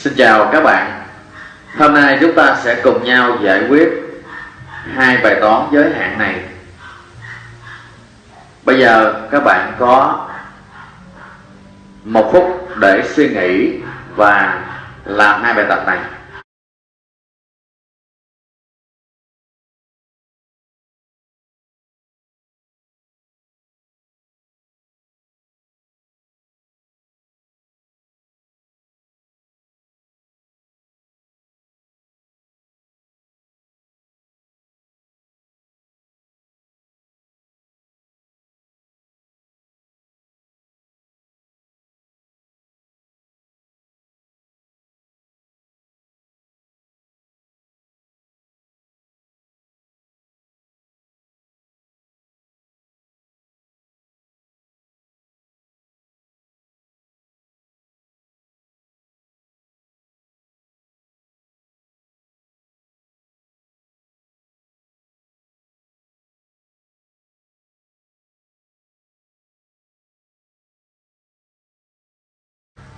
Xin chào các bạn. Hôm nay chúng ta sẽ cùng nhau giải quyết hai bài toán giới hạn này. Bây giờ các bạn có một phút để suy nghĩ và làm hai bài tập này.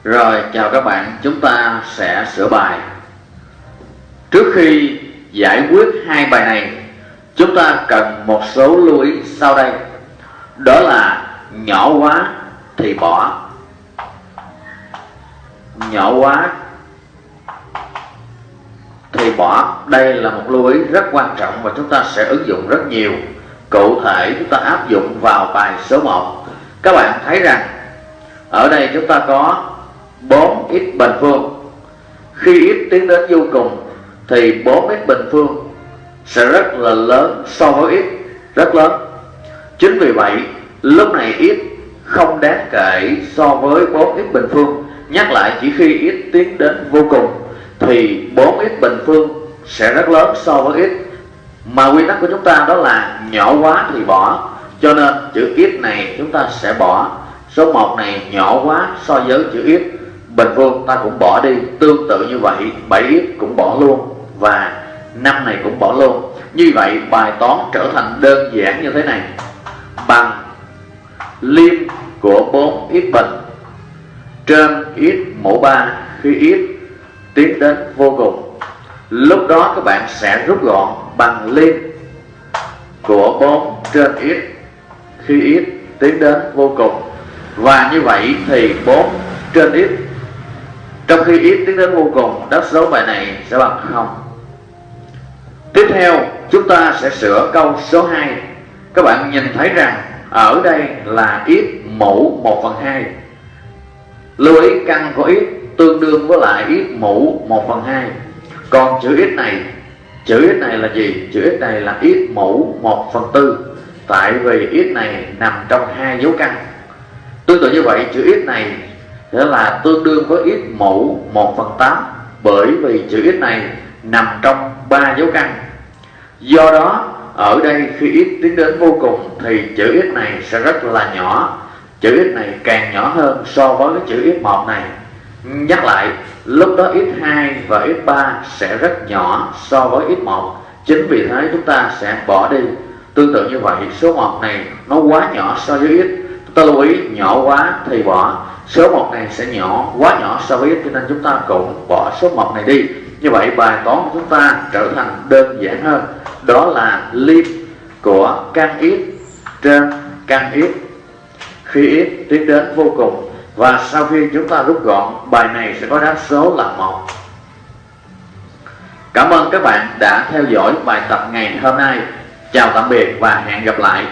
Rồi chào các bạn, chúng ta sẽ sửa bài. Trước khi giải quyết hai bài này Chúng ta cần một số lưu ý sau đây. Đó là nhỏ quá thì bỏ. Nhỏ quá thì bỏ. Đây là một lưu ý rất quan trọng và chúng ta sẽ ứng dụng rất nhiều. Cụ thể chúng ta áp dụng vào bài số 1 Các bạn thấy rằng ở đây chúng ta có 4x bình phương. Khi x tiến đến vô cùng, thì 4x bình phương sẽ rất là lớn, so với x rất lớn. Chính vì vậy, lúc này x không đáng kể so với 4x bình phương. Nhắc lại chỉ khi x tiến đến vô cùng, thì 4x bình phương sẽ rất lớn so với x mà quy tắc của chúng ta đó là nhỏ quá thì bỏ, cho nên chữ x này chúng ta sẽ bỏ. Số 1 này nhỏ quá so với chữ x bình phương ta cũng bỏ đi. Tương tự như vậy 7x cũng bỏ luôn và năm này cũng bỏ luôn. Như vậy, bài toán trở thành đơn giản như thế này. Bằng liêm của 4x bình trên x mũ 3 khi x tiến đến vô cùng. Lúc đó các bạn sẽ rút gọn bằng liêm của 4 trên x khi x tiến đến vô cùng. Và như vậy thì 4 trên x trong khi ít tiến đến vô cùng đất số bài này sẽ bằng không. Tiếp theo, chúng ta sẽ sửa câu số 2 các bạn nhìn thấy rằng, ở đây là ít mũ 1 phần 2 lưu ý căn của ít tương đương với lại ít mũ 1 phần 2 còn chữ ít này, chữ ít này là gì? Chữ ít này là ít mũ 1 phần 4 tại vì ít này nằm trong hai dấu căn. Tương tự như vậy, chữ ít này nghĩa là tương đương với x mũ 1 phần 8 bởi vì chữ x này nằm trong ba dấu căn. Do đó, ở đây khi x tiến đến vô cùng thì chữ x này sẽ rất là nhỏ. Chữ x này càng nhỏ hơn so với cái chữ x1 này. Nhắc lại, lúc đó x2 và x3 sẽ rất nhỏ so với x1 chính vì thế chúng ta sẽ bỏ đi. Tương tự như vậy, số 1 này nó quá nhỏ so với x ta lưu ý, nhỏ quá thì bỏ số 1 này sẽ nhỏ, quá nhỏ so với x cho nên chúng ta cũng bỏ số 1 này đi. Như vậy bài toán của chúng ta trở thành đơn giản hơn. Đó là lim của căn x trên căn x khi x tiến đến vô cùng. Và sau khi chúng ta rút gọn, bài này sẽ có đáp số là một. Cảm ơn các bạn đã theo dõi bài tập ngày hôm nay. Chào tạm biệt và hẹn gặp lại.